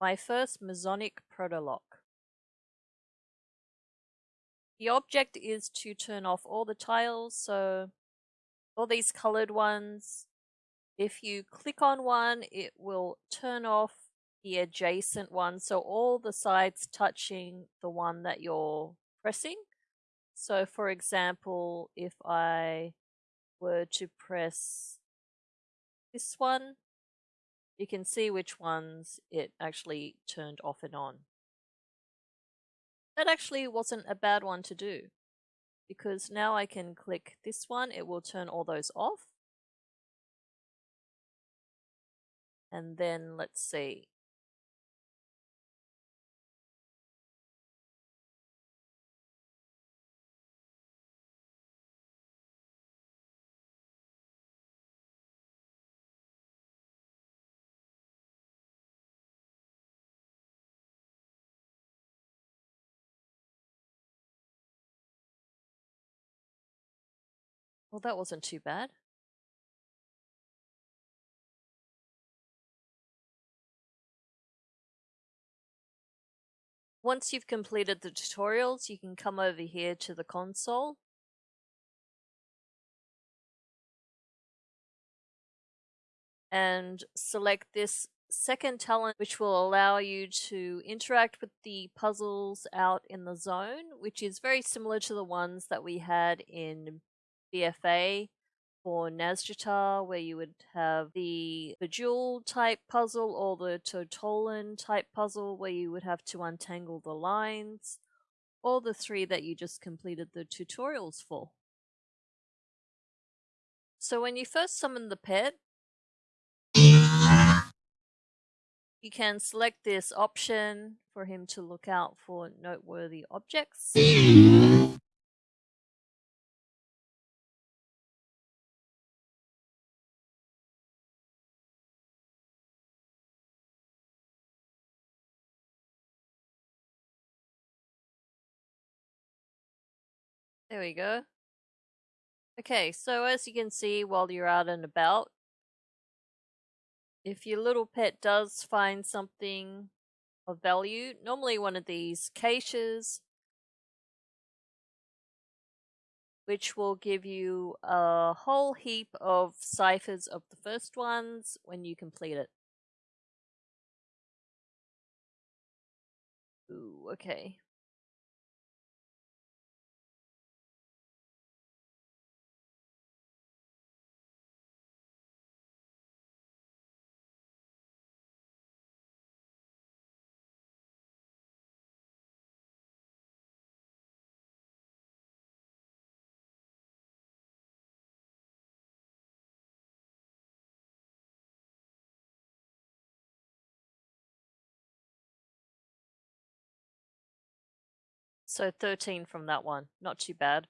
My first Mezzonic protolock. The object is to turn off all the tiles, so all these colored ones, if you click on one, it will turn off the adjacent one, so all the sides touching the one that you're pressing. So for example, if I were to press this one, you can see which ones it actually turned off and on. That actually wasn't a bad one to do because now I can click this one, it will turn all those off. And then let's see, Well, that wasn't too bad. Once you've completed the tutorials, you can come over here to the console. And select this second talent, which will allow you to interact with the puzzles out in the zone, which is very similar to the ones that we had in BFA for Nazjatar, where you would have the Bejeweled type puzzle or the Totolan type puzzle, where you would have to untangle the lines, or the three that you just completed the tutorials for. So when you first summon the pet, you can select this option for him to look out for noteworthy objects. There we go. Okay, so as you can see while you're out and about, if your little pet does find something of value, normally one of these caches, which will give you a whole heap of ciphers of the first ones when you complete it. Ooh, okay. So 13 from that one. Not too bad.